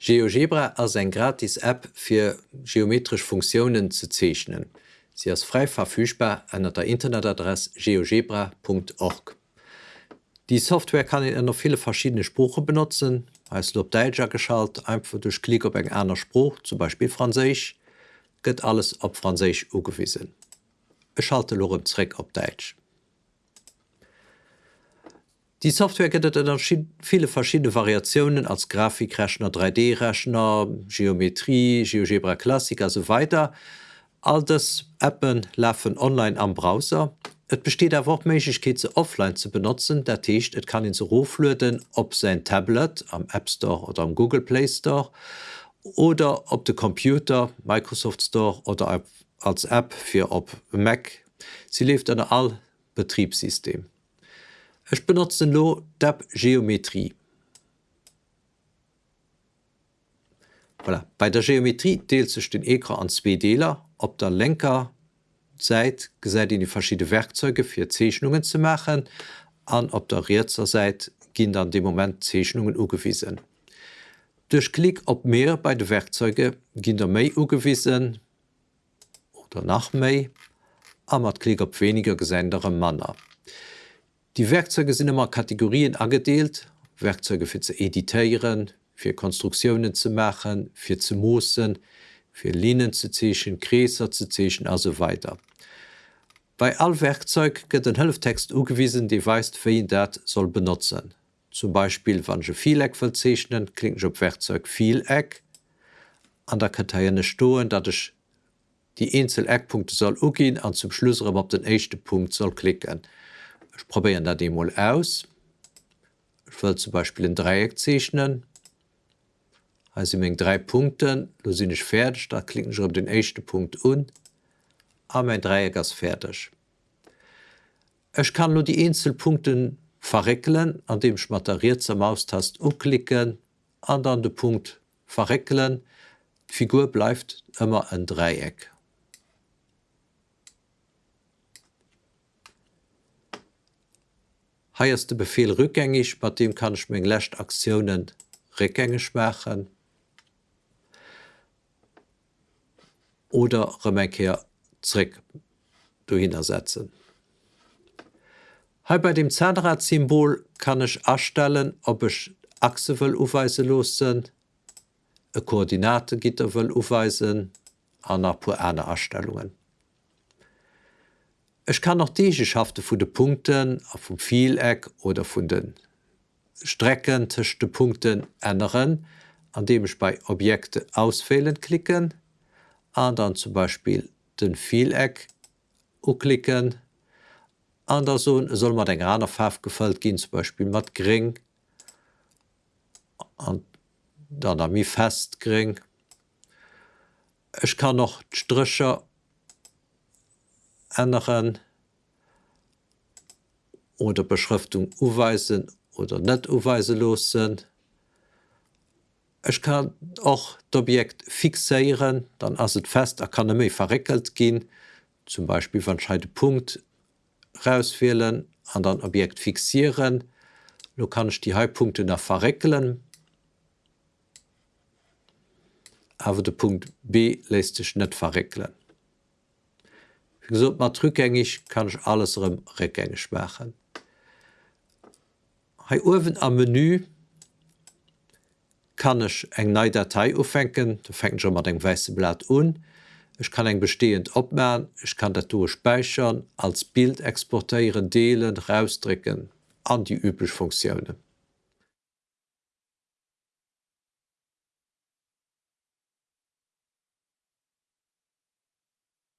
GeoGebra ass eng gratis App fir geometrisch Funktionen ze zeichnen. Sie ist frei verfügbar an der Internetadresse geogebra.org. Die Software kann in noch viele verschiedene Sprachen benutzen, als Lob Deutscher geschalt, einfach durch Klick op eng einer Spruch, zum Beispiel Französisch, gëtt alles op Französisch ugewiesen. Ich schalte lorem Zreck op Deutsch. Die Software gibt viele verschiedene Variationen als Grafikrechner, 3D-Rechner, Geometrie, GeoGebra Classic so weiter. All das Appen laufen online am Browser. Es besteht der Wortmäßigkeit sie offline zu benutzen, der Tisch es kann ihn so hochlöden ob sein Tablet am App Store oder am Google Play Store oder ob der Computer, Microsoft Store oder als App für ob Mac. Sie lebt an all Betriebssystem. Ech benutze lo DAP Geometrie. Voilà. Bei der Geometrie deelt sech den Ekra an zwei Deler, op der Lenker seit gesäit in die verschiedene Werkzeuge fir Zeechhnungen zu machen, an op der Rezer seit ginn an dem Moment Zeechhnungen ugewiesen. Durch Klick op mehr bei de Werkzeuge ginn der méi ugewiesen oder nach méi, a mat Klick op weniger gesändere Manner. Die Werkzeuge sind immer Kategorien angedeelt, Werkzeuge für zu editieren, für Konstruktionen zu machen, für zu mussen, für Linien zu zeschen, Gräser zu zeschen also weiter. Bei all Werkzeug gibt ein Hilftext ugewiesen, die weist wie dat soll benutzen. Zum Beispiel wann je Vieleck verzeichnen, klingt op Werkzeug Vieleck, an der Karteiene stoen, dat ich die Einzeleckpunkte soll ugin an zum Schluss op den echte Punkt soll klicken. Ich probiere da die mal aus. Ich will zum Beispiel ein Dreieck zeichnen. Also mit drei Punkten, da sind ich fertig, da klicke ich auf den ersten Punkt an. Aber mein Dreieck ist fertig. Ich kann nur die Einzelpunkte verreckeln, indem ich mit der Rätsel Maustaste umklicken, und dann den Punkt verreckeln. Die Figur bleibt immer ein Dreieck. Heiers de Befehl rückgängig, bei dem kann ich mir Lächt Aktionen rückgängig machen oder Remekehr zurück ersetzen. Hier bei dem Zahnradsymbol kann ich erstellen, ob ich Achse will aufweisen losen, e Koordinategitter will aufweisen, an andere Erstellungen. Ich kann noch die Eigenschaften von den Punkten vom Vieleck oder von den Strecken zwischen den Punkten ändern, indem ich bei Objekte auswählen klicken, und dann zum Beispiel den Vieleck klicken, an so soll man den einer Farbe gefällt gehen, zum Beispiel mit gering und dann mi fest gering. Ich kann noch Striche ändern oder Beschriftung uweisen oder net uweise los sind. Ich kann auch das Objekt fixieren, dann as het fest er kann méi verreckelt gehen, zum Beispiel van Scheidepunkt rauswählen, an dann Objekt fixieren. Du kann ich die Halbpunkte nach verreckelen, aber der Punkt B lässt sich net verrecklen gesagt, mat rückgängig kann ich alles rückgängig machen. Hei Uwen am Menü kann ich eng neue Datei aufhängen, da fängt schon mal den weiße Blatt an. Ich kann eng bestehend opmerken, ich kann dazu speichern, als Bild exportieren, delen, rausdrücken, an die üblichen Funktionen.